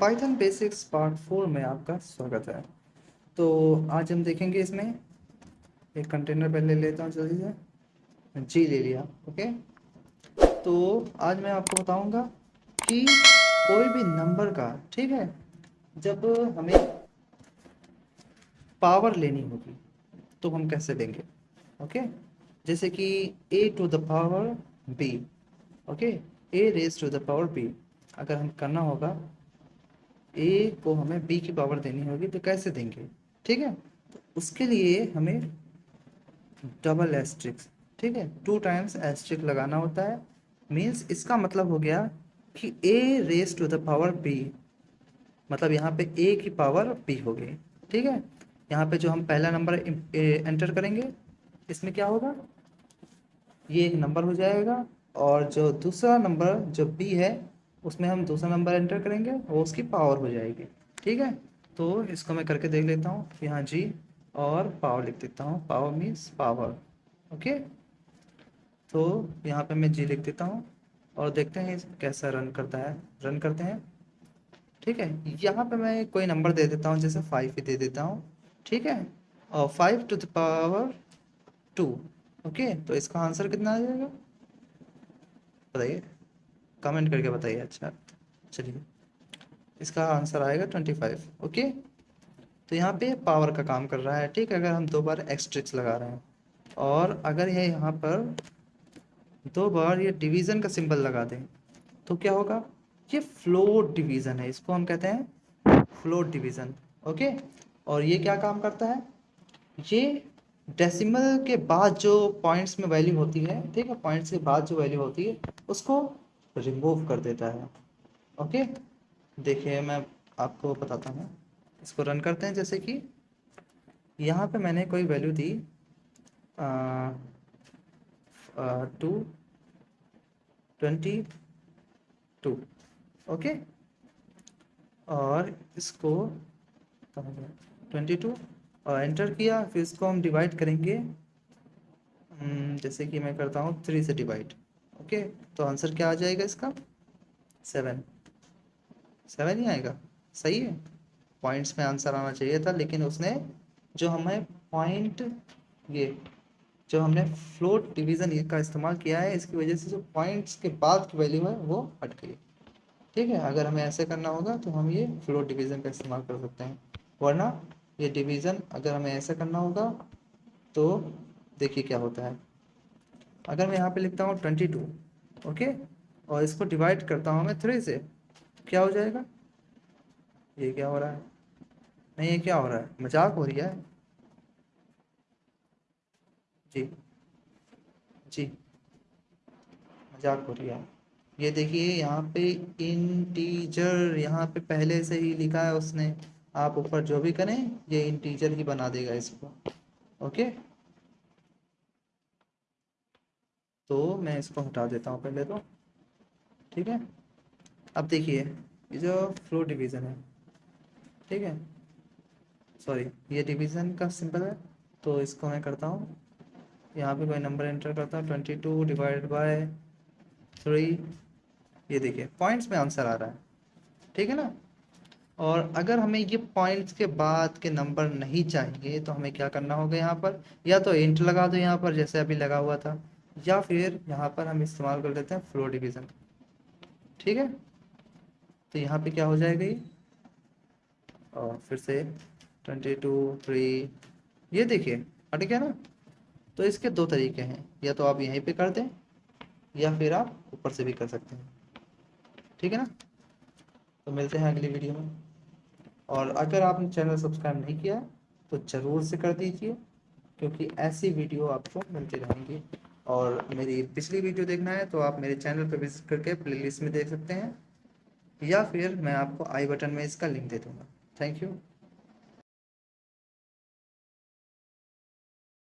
Python basics part four में आपका स्वागत है। तो आज हम देखेंगे इसमें एक कंटेनर पहले लेता हूँ, जल्दी से। जी ले लिया ओके तो आज मैं आपको बताऊँगा कि कोई भी नंबर का, ठीक है? जब हमें पावर लेनी होगी तो हम कैसे देंगे ओके जैसे कि a to the power b okay a raise to the power b, अगर हम करना होगा ए को हमें बी की पावर देनी होगी तो कैसे देंगे? ठीक है? तो उसके लिए हमें डबल एस्ट्रिक्स ठीक है? टू टाइम्स एस्ट्रिक लगाना होता है। मीन्स इसका मतलब हो गया कि a raise to the power b मतलब यहाँ पे ए की पावर बी हो गई ठीक है? यहाँ पे जो हम पहला नंबर एंटर करेंगे, इसमें क्या होगा? ये एक नंबर हो जाएगा, और जो दूसरा नंबर जो बी है उसमें हम दूसरा नंबर एंटर करेंगे वो उसकी पावर हो जाएगी ठीक है? तो इसको मैं करके देख लेता हूँ। यहाँ जी और पावर लिख देता हूँ। पावर मीन्स पावर ओके तो यहाँ पे मैं जी लिख देता हूँ और देखते हैं कैसा रन करता है। रन करते हैं। ठीक है? यहाँ पे मैं कोई नंबर दे देता हूँ, जैसे फाइव ही दे देता हूँ। ठीक है? और five to the power two okay तो इसका आंसर कितना आ जाएगा? बताइए। कमेंट करके बताइए अच्छा। चलिए, इसका आंसर आएगा ट्वेंटी फाइव ओके? तो यहाँ पे पावर का काम कर रहा है, ठीक? अगर हम दो बार एक्सट्रिक्स लगा रहे हैं, और अगर ये यहाँ पर दो बार ये डिवीज़न का सिंबल लगा दें तो क्या होगा? ये फ्लोट डिवीज़न है, इसको हम कहते हैं फ्लोट डिवीज़न ओके? और ये क्या काम करता है? ये डेसिमल के बाद जो पॉइंट्स में वैल्यू होती है, ठीक है? पॉइंट्स के बाद जो वैल्यू होती है, उसको रिमूव कर देता है। ओके देखिए मैं आपको बताता हूँ। इसको रन करते हैं जैसे कि यहाँ पे मैंने कोई वैल्यू दी टू ट्वेंटी टू ओके और इसको ट्वेंटी टू और एंटर किया फिर इसको हम डिवाइड करेंगे। हम्म, जैसे कि मैं करता हूँ थ्री से डिवाइड ओके तो आंसर क्या आ जाएगा इसका? सेवन सेवन ही आएगा। सही है? पॉइंट्स में आंसर आना चाहिए था, लेकिन उसने जो हमें पॉइंट ये, जो हमने फ्लोट डिवीज़न का इस्तेमाल किया है, इसकी वजह से जो पॉइंट्स के बाद की वैल्यू है, वो हट गई। ठीक है? अगर हमें ऐसे करना होगा तो हम ये फ्लोट डिवीज़न का इस्तेमाल कर सकते हैं। वरना ये डिवीज़न अगर हमें ऐसे करना होगा तो देखिए क्या होता है। अगर मैं यहाँ पे लिखता हूँ ट्वेंटी टू, ओके? और इसको डिवाइड करता हूँ मैं थ्री से, क्या हो जाएगा? ये क्या हो रहा है? नहीं, ये क्या हो रहा है? मज़ाक हो रही है? जी जी। मज़ाक हो रही है। ये देखिए, यहाँ पे इंटीजर यहाँ पे पहले से ही लिखा है उसने। आप ऊपर जो भी करें, ये इंटीजर ही बना देगा इसको, ओके? तो मैं इसको हटा देता हूँ पहले तो। ठीक है? अब देखिए, ये जो फ्लो डिवीज़न है, ठीक है? सॉरी ये डिवीज़न का सिंपल है तो इसको मैं करता हूँ। यहाँ पे कोई नंबर एंटर करता हूँ twenty two divide by three ये देखिए पॉइंट्स में आंसर आ रहा है। ठीक है ना? और अगर हमें ये पॉइंट्स के बाद के नंबर नहीं चाहिए तो हमें क्या करना होगा यहाँ पर? या तो इंट लगा दो यहाँ पर, जैसे अभी लगा हुआ था। या फिर यहाँ पर हम इस्तेमाल कर लेते हैं फ्लो डिवीज़न ठीक है? तो यहाँ पे क्या हो जाएगा ये? और फिर से ट्वेंटी टू थ्री ये देखिए, हट गया ना? तो इसके दो तरीके हैं। या तो आप यहीं पे कर दें, या फिर आप ऊपर से भी कर सकते हैं। ठीक है ना? तो मिलते हैं अगली वीडियो में। और अगर आपने चैनल सब्सक्राइब नहीं किया तो ज़रूर से कर दीजिए, क्योंकि ऐसी वीडियो आपको मिलती रहेंगी। और मेरी पिछली वीडियो देखना है तो आप मेरे चैनल पर विज़िट करके प्लेलिस्ट में देख सकते हैं। या फिर मैं आपको आई बटन में इसका लिंक दे दूँगा। Thank you.